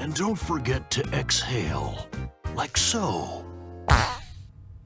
And don't forget to exhale, like so.